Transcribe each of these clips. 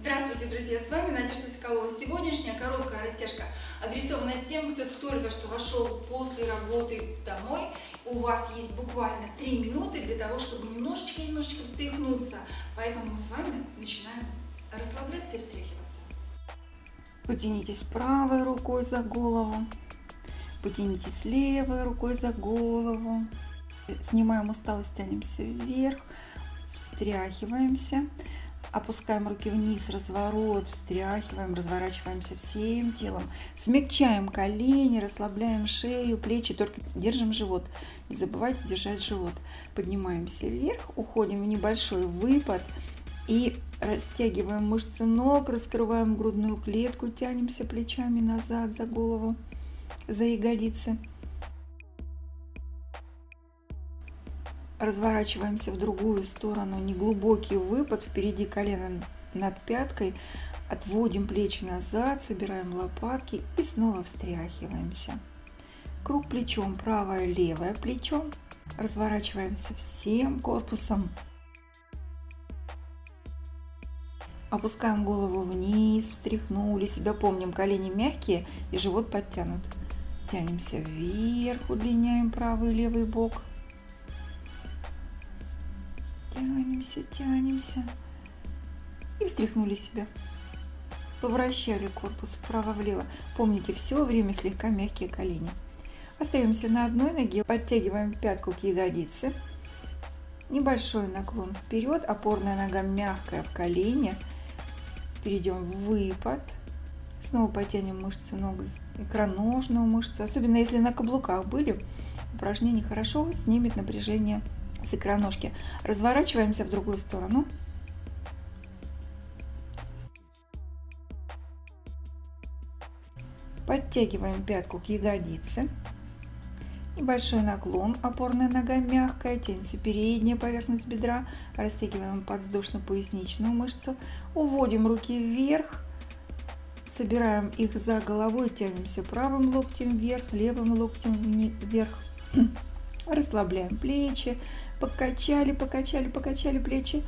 Здравствуйте, друзья! С вами Надежда Соколова. Сегодняшняя короткая растяжка адресована тем, кто только что вошел после работы домой. У вас есть буквально 3 минуты для того, чтобы немножечко-немножечко встряхнуться. Поэтому мы с вами начинаем расслабляться и встряхиваться. Потянитесь правой рукой за голову. Потянитесь левой рукой за голову. Снимаем усталость, тянемся вверх. Встряхиваемся. Опускаем руки вниз, разворот, встряхиваем, разворачиваемся всем телом. Смягчаем колени, расслабляем шею, плечи, только держим живот. Не забывайте держать живот. Поднимаемся вверх, уходим в небольшой выпад и растягиваем мышцы ног, раскрываем грудную клетку, тянемся плечами назад за голову, за ягодицы. Разворачиваемся в другую сторону, неглубокий выпад, впереди колено над пяткой, отводим плечи назад, собираем лопатки и снова встряхиваемся. Круг плечом, правое, левое плечо, разворачиваемся всем корпусом, опускаем голову вниз, встряхнули себя, помним, колени мягкие и живот подтянут. Тянемся вверх, удлиняем правый и левый бок – Тянемся, тянемся. И встряхнули себя. Повращали корпус вправо-влево. Помните, все время слегка мягкие колени. Остаемся на одной ноге, подтягиваем пятку к ягодице. Небольшой наклон вперед, опорная нога мягкая в колене. Перейдем в выпад. Снова потянем мышцы ног, икроножную мышцу. Особенно если на каблуках были, упражнение хорошо снимет напряжение с икроножки. Разворачиваемся в другую сторону. Подтягиваем пятку к ягодице. Небольшой наклон, опорная нога мягкая, тянется передняя поверхность бедра. Растягиваем подвздошно-поясничную мышцу. Уводим руки вверх. Собираем их за головой, тянемся правым локтем вверх, левым локтем вверх. Расслабляем плечи, покачали, покачали, покачали плечи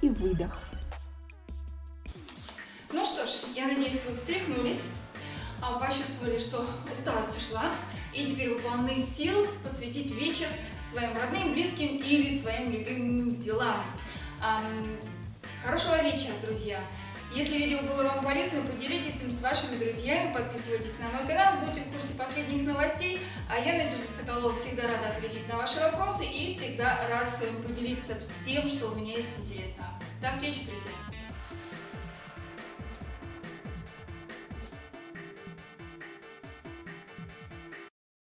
и выдох. Ну что ж, я надеюсь, вы встряхнулись, а почувствовали, что усталость ушла, и теперь вы полны сил посвятить вечер своим родным, близким или своим любимым делам. Хорошего вечера, друзья! Если видео было вам полезно, поделитесь им с вашими друзьями, подписывайтесь на мой канал, будьте в курсе последних новостей. А я, Надежда Соколова, всегда рада ответить на ваши вопросы и всегда рад с вами поделиться всем, что у меня есть интересно. До встречи, друзья!